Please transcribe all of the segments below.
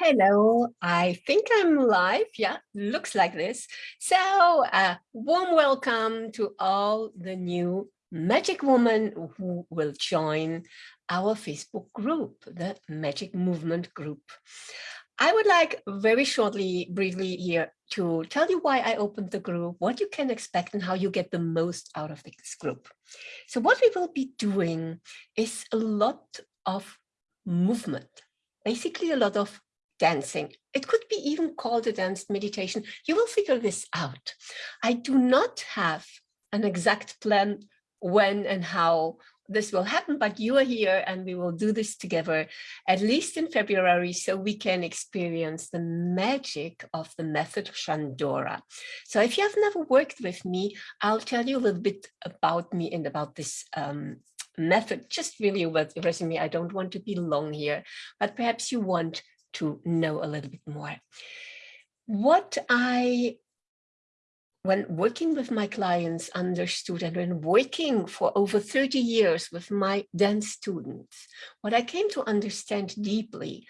Hello, I think I'm live. Yeah, looks like this. So uh, warm welcome to all the new magic women who will join our Facebook group, the Magic Movement group. I would like very shortly, briefly here to tell you why I opened the group, what you can expect and how you get the most out of this group. So what we will be doing is a lot of movement, basically a lot of dancing. It could be even called a dance meditation. You will figure this out. I do not have an exact plan when and how this will happen, but you are here and we will do this together, at least in February, so we can experience the magic of the method of Shandora. So if you have never worked with me, I'll tell you a little bit about me and about this um, method, just really with resume. I don't want to be long here, but perhaps you want to know a little bit more. What I, when working with my clients, understood and when working for over 30 years with my dance students, what I came to understand deeply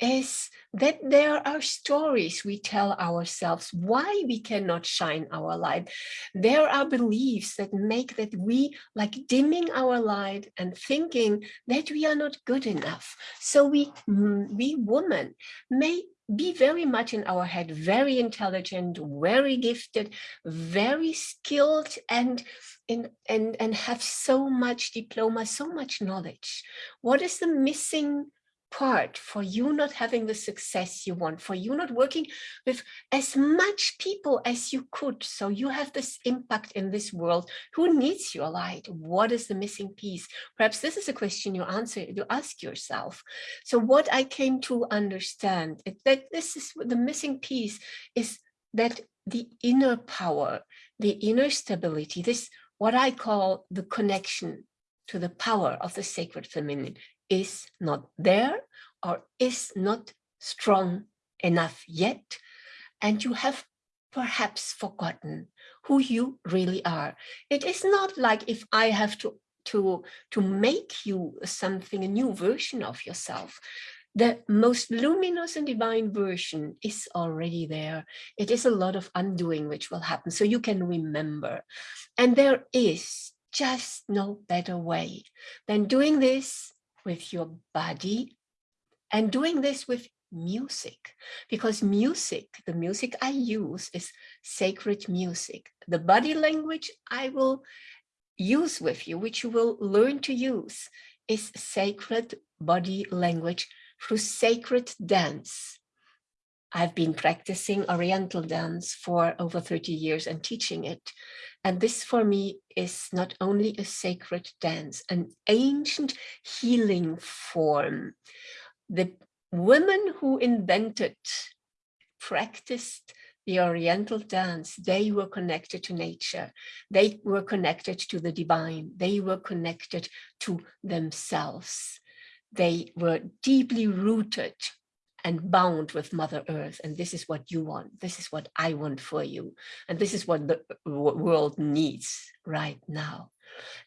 is that there are stories we tell ourselves why we cannot shine our light. There are beliefs that make that we like dimming our light and thinking that we are not good enough. So we, mm, we women may be very much in our head, very intelligent, very gifted, very skilled and and, and have so much diploma, so much knowledge. What is the missing part for you not having the success you want, for you not working with as much people as you could. So you have this impact in this world. Who needs your light? What is the missing piece? Perhaps this is a question you answer, you ask yourself. So what I came to understand is that this is the missing piece is that the inner power, the inner stability, this what I call the connection to the power of the sacred feminine is not there or is not strong enough yet. And you have perhaps forgotten who you really are. It is not like if I have to, to, to make you something, a new version of yourself. The most luminous and divine version is already there. It is a lot of undoing which will happen so you can remember. And there is just no better way than doing this with your body and doing this with music because music the music i use is sacred music. The body language i will use with you which you will learn to use is sacred body language through sacred dance i've been practicing oriental dance for over 30 years and teaching it and this for me is not only a sacred dance, an ancient healing form. The women who invented, practiced the Oriental dance, they were connected to nature. They were connected to the divine. They were connected to themselves. They were deeply rooted and bound with Mother Earth. And this is what you want. This is what I want for you. And this is what the uh, world needs right now.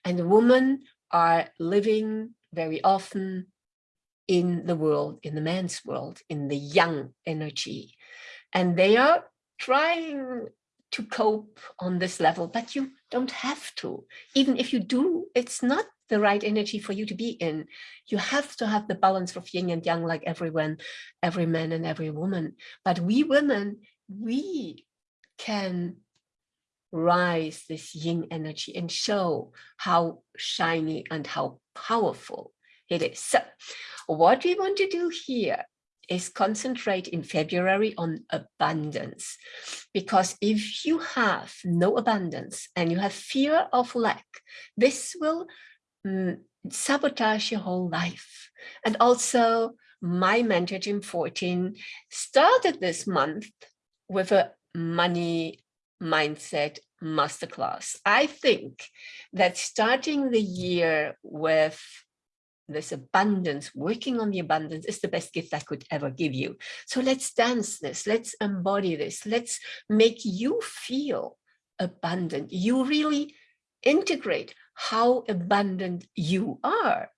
And the women are living very often in the world, in the man's world, in the yang energy. And they are trying to cope on this level, but you don't have to. Even if you do, it's not the right energy for you to be in. You have to have the balance of yin and yang like everyone, every man and every woman. But we women, we can rise this yin energy and show how shiny and how powerful it is. So what we want to do here is concentrate in February on abundance. Because if you have no abundance and you have fear of lack, this will mm, sabotage your whole life. And also my mentor, Jim Fortin, started this month with a money mindset masterclass. I think that starting the year with this abundance, working on the abundance is the best gift I could ever give you. So let's dance this, let's embody this, let's make you feel abundant. You really integrate how abundant you are.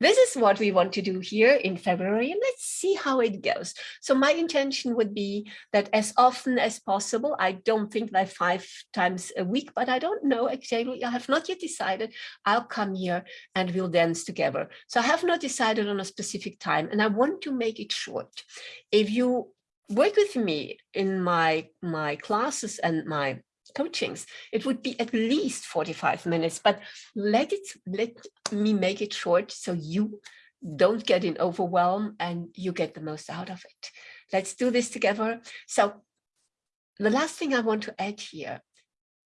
This is what we want to do here in February, and let's see how it goes. So my intention would be that as often as possible, I don't think like five times a week, but I don't know exactly, I have not yet decided, I'll come here and we'll dance together. So I have not decided on a specific time, and I want to make it short. If you work with me in my, my classes and my coachings, it would be at least 45 minutes, but let it let me make it short so you don't get in overwhelm and you get the most out of it. Let's do this together. So the last thing I want to add here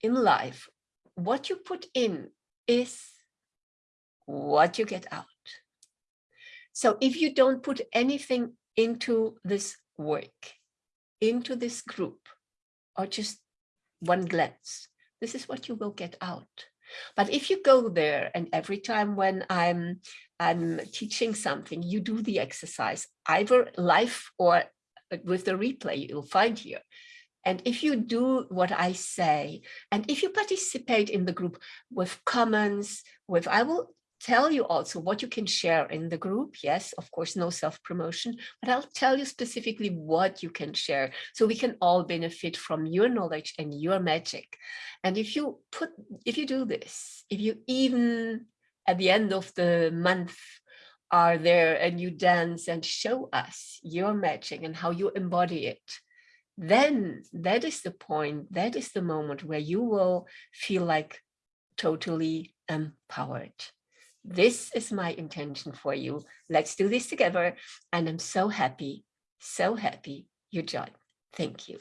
in life, what you put in is what you get out. So if you don't put anything into this work, into this group, or just one glance. This is what you will get out. But if you go there and every time when I'm I'm teaching something, you do the exercise, either live or uh, with the replay you'll find here. And if you do what I say, and if you participate in the group with comments, with I will tell you also what you can share in the group. Yes, of course, no self-promotion, but I'll tell you specifically what you can share so we can all benefit from your knowledge and your magic. And if you put, if you do this, if you even at the end of the month are there and you dance and show us your magic and how you embody it, then that is the point, that is the moment where you will feel like totally empowered. This is my intention for you. Let's do this together. And I'm so happy, so happy you joined. Thank you.